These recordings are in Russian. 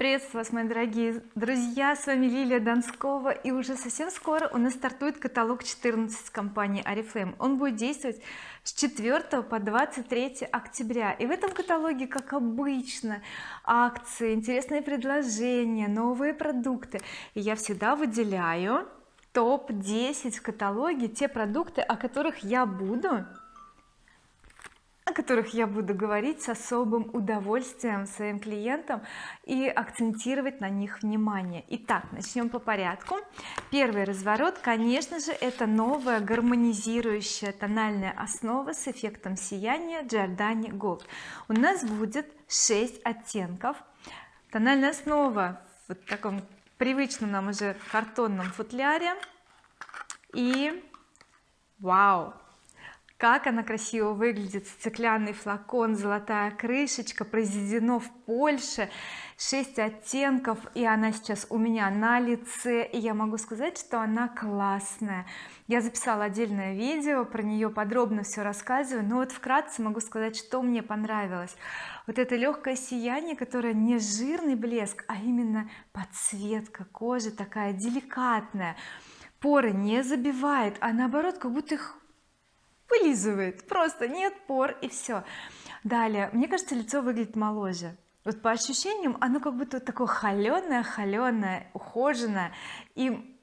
приветствую вас мои дорогие друзья! С вами Лилия Донскова и уже совсем скоро у нас стартует каталог 14 компании oriflame он будет действовать с 4 по 23 октября. И в этом каталоге как обычно акции интересные предложения новые продукты. И я всегда выделяю топ-10 в каталоге те продукты о которых я буду о которых я буду говорить с особым удовольствием своим клиентам и акцентировать на них внимание. Итак начнем по порядку. Первый разворот конечно же это новая гармонизирующая тональная основа с эффектом сияния Giordani Gold. У нас будет 6 оттенков. Тональная основа в таком привычном нам уже картонном футляре. И вау как она красиво выглядит. Стеклянный флакон золотая крышечка произведено в Польше. 6 оттенков и она сейчас у меня на лице. И я могу сказать что она классная. Я записала отдельное видео про нее подробно все рассказываю. Но вот вкратце могу сказать что мне понравилось. Вот это легкое сияние которое не жирный блеск а именно подсветка кожи такая деликатная. Поры не забивает а наоборот как будто их вылизывает просто нет пор и все далее. Мне кажется лицо выглядит моложе. Вот по ощущениям оно как будто такое холеное холеное ухоженное и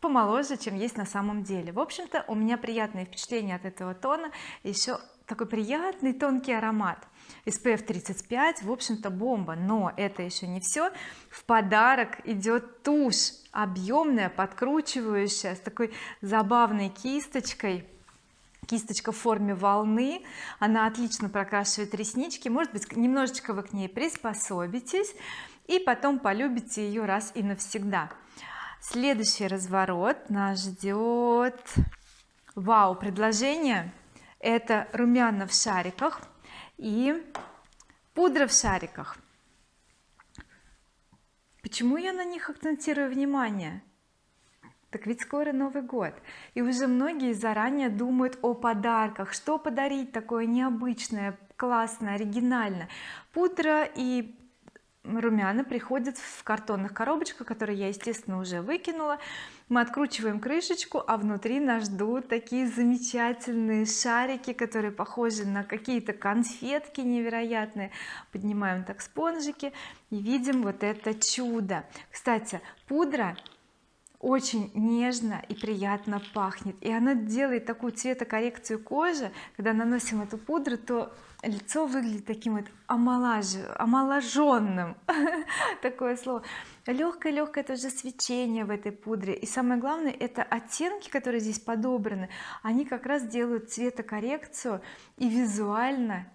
помоложе чем есть на самом деле. В общем-то у меня приятное впечатление от этого тона. Еще такой приятный тонкий аромат. SPF 35 в общем-то бомба. Но это еще не все в подарок идет тушь объемная подкручивающая с такой забавной кисточкой кисточка в форме волны. Она отлично прокрашивает реснички. Может быть немножечко вы к ней приспособитесь и потом полюбите ее раз и навсегда. Следующий разворот нас ждет. Вау предложение. Это румяна в шариках и пудра в шариках. Почему я на них акцентирую внимание так ведь скоро Новый год и уже многие заранее думают о подарках. Что подарить такое необычное классное оригинальное? Пудра и румяна приходят в картонных коробочках которые я естественно уже выкинула. Мы откручиваем крышечку а внутри нас ждут такие замечательные шарики которые похожи на какие-то конфетки невероятные. Поднимаем так спонжики и видим вот это чудо. Кстати пудра очень нежно и приятно пахнет. И она делает такую цветокоррекцию кожи. Когда наносим эту пудру то лицо выглядит таким вот омолаж... омоложенным такое слово. Легкое легкое тоже свечение в этой пудре. И самое главное это оттенки которые здесь подобраны они как раз делают цветокоррекцию и визуально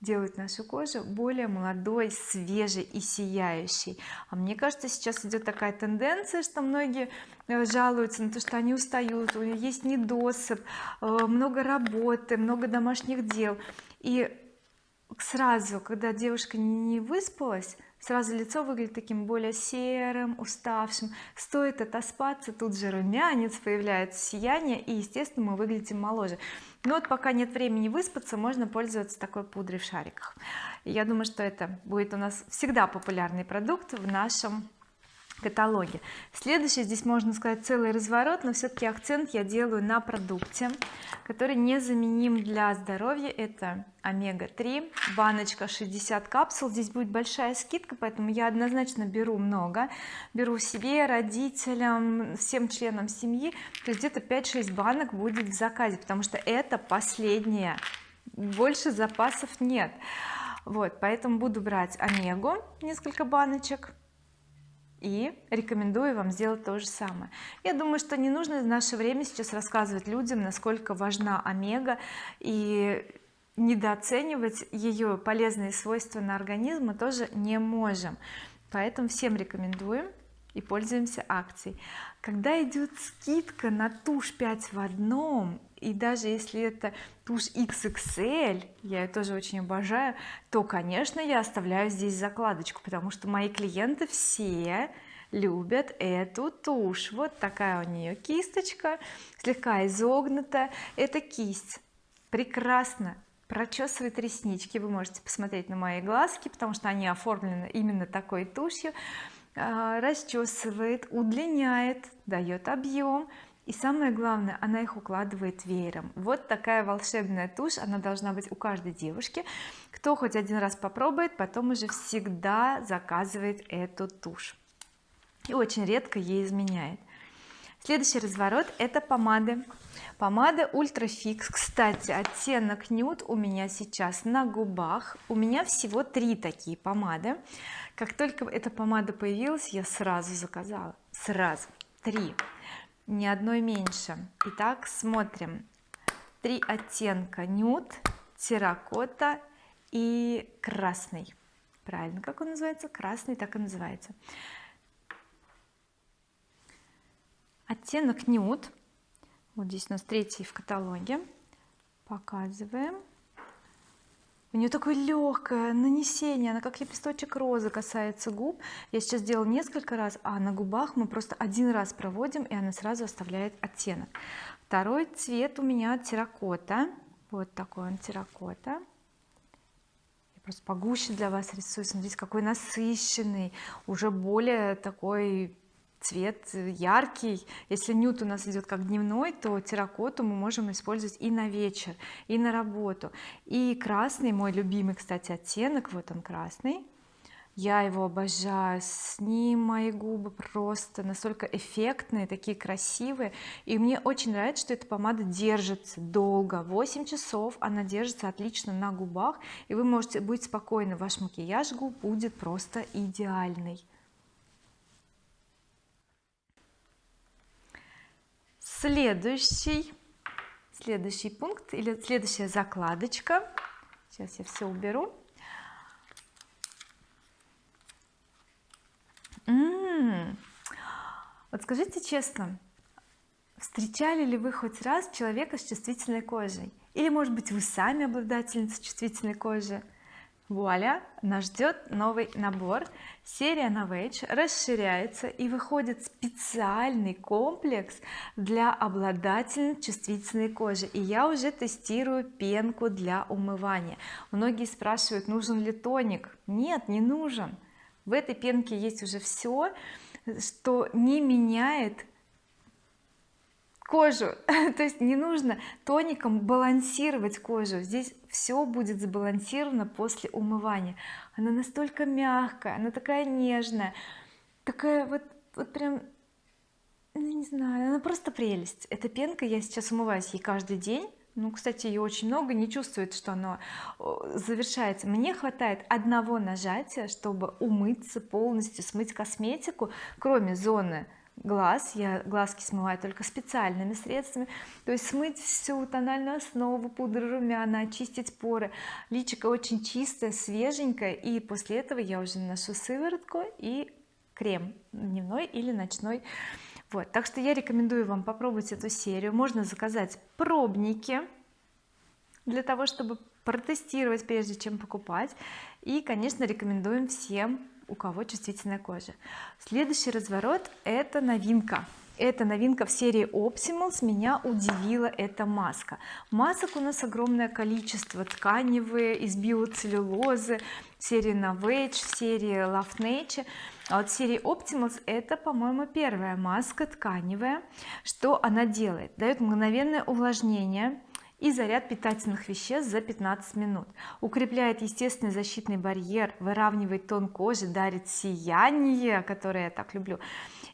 делают нашу кожу более молодой свежей и сияющей. А мне кажется сейчас идет такая тенденция что многие э, жалуются на то что они устают у них есть недосып э, много работы много домашних дел. И сразу когда девушка не выспалась сразу лицо выглядит таким более серым уставшим. Стоит отоспаться тут же румянец появляется сияние и естественно мы выглядим моложе. Но вот пока нет времени выспаться можно пользоваться такой пудрой в шариках. Я думаю что это будет у нас всегда популярный продукт в нашем каталоге. Следующий здесь можно сказать целый разворот но все-таки акцент я делаю на продукте который незаменим для здоровья. Это омега-3 баночка 60 капсул. Здесь будет большая скидка поэтому я однозначно беру много. Беру себе родителям всем членам семьи. То есть где-то 5-6 банок будет в заказе потому что это последняя больше запасов нет. Вот поэтому буду брать омегу несколько баночек и рекомендую вам сделать то же самое. Я думаю что не нужно в наше время сейчас рассказывать людям насколько важна омега и недооценивать ее полезные свойства на организм мы тоже не можем. Поэтому всем рекомендуем и пользуемся акцией. Когда идет скидка на тушь 5 в одном и даже если это тушь XXL я ее тоже очень обожаю то конечно я оставляю здесь закладочку потому что мои клиенты все любят эту тушь. Вот такая у нее кисточка слегка изогнутая. Это кисть. Прекрасно прочесывает реснички. Вы можете посмотреть на мои глазки потому что они оформлены именно такой тушью. А, расчесывает удлиняет дает объем и самое главное она их укладывает веером. Вот такая волшебная тушь она должна быть у каждой девушки. Кто хоть один раз попробует потом уже всегда заказывает эту тушь. И очень редко ей изменяет. Следующий разворот это помады. Помада ультра фикс кстати оттенок нюд у меня сейчас на губах. У меня всего три такие помады. Как только эта помада появилась я сразу заказала. Сразу. Три ни одной меньше. Итак смотрим. Три оттенка нюд терракота и красный. Правильно как он называется? Красный так и называется. Оттенок нюд. Вот здесь у нас третий в каталоге. Показываем у нее такое легкое нанесение она как лепесточек розы касается губ. Я сейчас делала несколько раз а на губах мы просто один раз проводим и она сразу оставляет оттенок. Второй цвет у меня терракота. Вот такой он терракота. Я просто погуще для вас рисую. Смотрите какой насыщенный уже более такой цвет яркий. Если нюд у нас идет как дневной то терракоту мы можем использовать и на вечер и на работу. И красный мой любимый кстати оттенок вот он красный. Я его обожаю с ним мои губы просто настолько эффектные такие красивые. И мне очень нравится что эта помада держится долго 8 часов она держится отлично на губах. И вы можете быть спокойны ваш макияж губ будет просто идеальный следующий следующий пункт или следующая закладочка. Сейчас я все уберу. М -м -м. вот скажите честно встречали ли вы хоть раз человека с чувствительной кожей? Или может быть вы сами обладательница чувствительной кожи вуаля нас ждет новый набор. Серия Novage расширяется и выходит специальный комплекс для обладательниц чувствительной кожи. И я уже тестирую пенку для умывания. Многие спрашивают нужен ли тоник? Нет не нужен. В этой пенке есть уже все что не меняет кожу. То есть не нужно тоником балансировать кожу. Здесь все будет сбалансировано после умывания. Она настолько мягкая она такая нежная такая вот вот прям ну, не знаю она просто прелесть. Эта пенка я сейчас умываюсь ей каждый день. Ну кстати ее очень много не чувствует что оно завершается. Мне хватает одного нажатия чтобы умыться полностью смыть косметику кроме зоны глаз я глазки смываю только специальными средствами. То есть смыть всю тональную основу пудру румяна очистить поры. Личико очень чистое свеженькое и после этого я уже наношу сыворотку и крем дневной или ночной. Вот так что я рекомендую вам попробовать эту серию. Можно заказать пробники для того чтобы протестировать прежде чем покупать. И конечно рекомендуем всем у кого чувствительная кожа. Следующий разворот это новинка. Это новинка в серии Optimals меня удивила эта маска. Масок у нас огромное количество. Тканевые из биоцеллюлозы серии Novage серии Love Nature. А вот серии Optimals это по-моему первая маска тканевая. Что она делает? Дает мгновенное увлажнение и заряд питательных веществ за 15 минут. Укрепляет естественный защитный барьер выравнивает тон кожи дарит сияние которое я так люблю.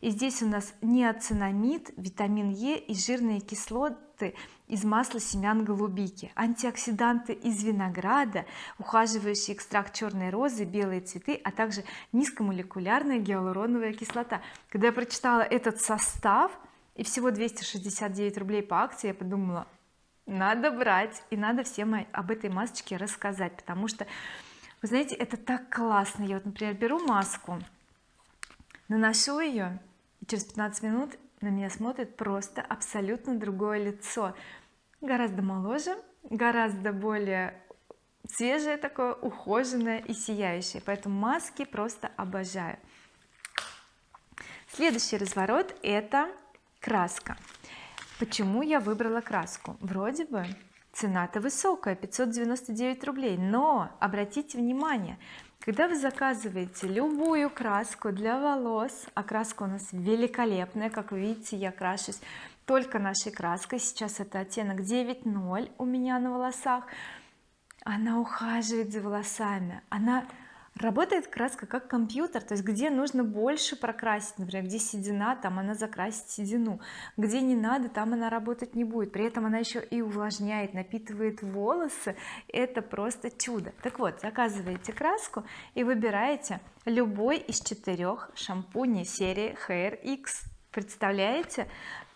И здесь у нас неоцинамид витамин Е и жирные кислоты из масла семян голубики. Антиоксиданты из винограда ухаживающий экстракт черной розы белые цветы а также низкомолекулярная гиалуроновая кислота. Когда я прочитала этот состав и всего 269 рублей по акции я подумала надо брать и надо всем об этой масочке рассказать потому что вы знаете это так классно. Я вот например беру маску наношу ее и через 15 минут на меня смотрит просто абсолютно другое лицо. Гораздо моложе гораздо более свежее такое ухоженное и сияющее. Поэтому маски просто обожаю. Следующий разворот это краска почему я выбрала краску? Вроде бы цена-то высокая 599 рублей. Но обратите внимание когда вы заказываете любую краску для волос а краска у нас великолепная как вы видите я крашусь только нашей краской сейчас это оттенок 9.0 у меня на волосах она ухаживает за волосами она работает краска как компьютер то есть где нужно больше прокрасить например где седина там она закрасит седину где не надо там она работать не будет. При этом она еще и увлажняет напитывает волосы. Это просто чудо. Так вот заказываете краску и выбираете любой из четырех шампуней серии Hair X. Представляете?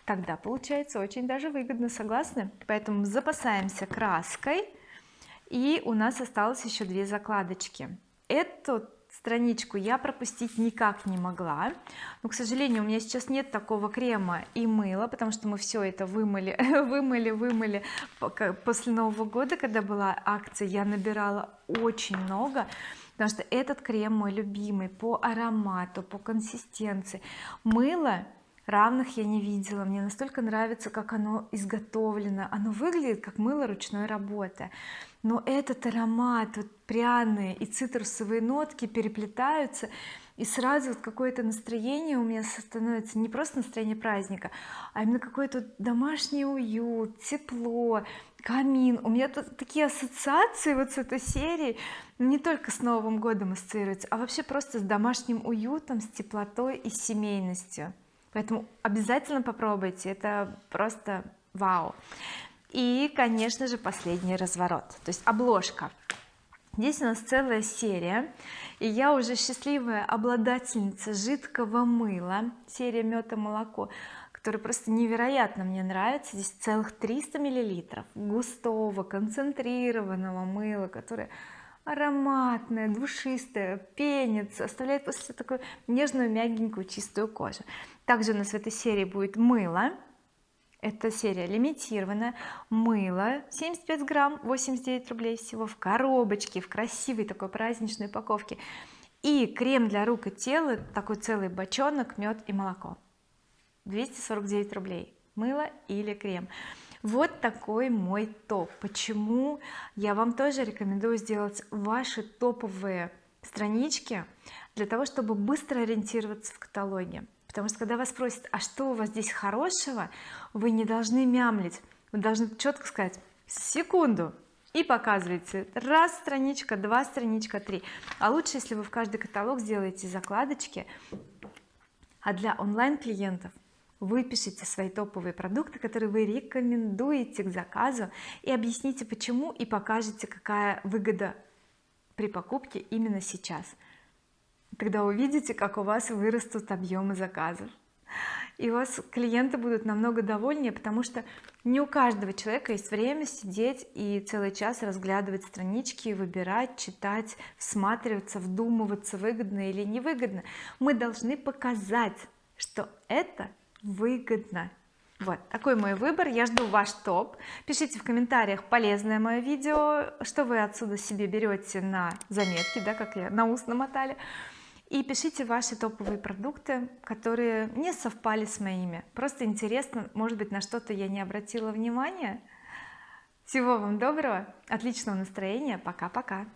Тогда получается очень даже выгодно согласны? Поэтому запасаемся краской и у нас осталось еще две закладочки эту страничку я пропустить никак не могла. Но к сожалению у меня сейчас нет такого крема и мыла потому что мы все это вымыли вымыли вымыли после Нового года когда была акция я набирала очень много потому что этот крем мой любимый по аромату по консистенции. Мыло равных я не видела. Мне настолько нравится как оно изготовлено. Оно выглядит как мыло ручной работы. Но этот аромат вот пряные и цитрусовые нотки переплетаются и сразу вот какое-то настроение у меня становится. Не просто настроение праздника а именно какой-то домашний уют тепло камин. У меня тут такие ассоциации вот с этой серией. Не только с Новым годом ассоциируются а вообще просто с домашним уютом с теплотой и семейностью поэтому обязательно попробуйте это просто вау. И конечно же последний разворот то есть обложка. Здесь у нас целая серия и я уже счастливая обладательница жидкого мыла серия мед и молоко который просто невероятно мне нравится. Здесь целых 300 миллилитров густого концентрированного мыла которое ароматное душистое пенится оставляет после такую нежную мягенькую чистую кожу. Также у нас в этой серии будет мыло. Эта серия лимитированная. Мыло 75 грамм 89 рублей всего в коробочке в красивой такой праздничной упаковке. И крем для рук и тела такой целый бочонок мед и молоко. 249 рублей. Мыло или крем вот такой мой топ. Почему я вам тоже рекомендую сделать ваши топовые странички для того чтобы быстро ориентироваться в каталоге? Потому что когда вас спросят а что у вас здесь хорошего? вы не должны мямлить. Вы должны четко сказать секунду! и показываете. Раз страничка два страничка три. А лучше если вы в каждый каталог сделаете закладочки а для онлайн клиентов выпишите свои топовые продукты которые вы рекомендуете к заказу и объясните почему и покажете какая выгода при покупке именно сейчас. Тогда увидите как у вас вырастут объемы заказов. И у вас клиенты будут намного довольнее потому что не у каждого человека есть время сидеть и целый час разглядывать странички выбирать читать всматриваться вдумываться выгодно или невыгодно. Мы должны показать что это выгодно. Вот такой мой выбор. Я жду ваш топ. Пишите в комментариях полезное мое видео. Что вы отсюда себе берете на заметки да как я на ус намотали. И пишите ваши топовые продукты которые не совпали с моими. Просто интересно может быть на что-то я не обратила внимания. Всего вам доброго отличного настроения. Пока-пока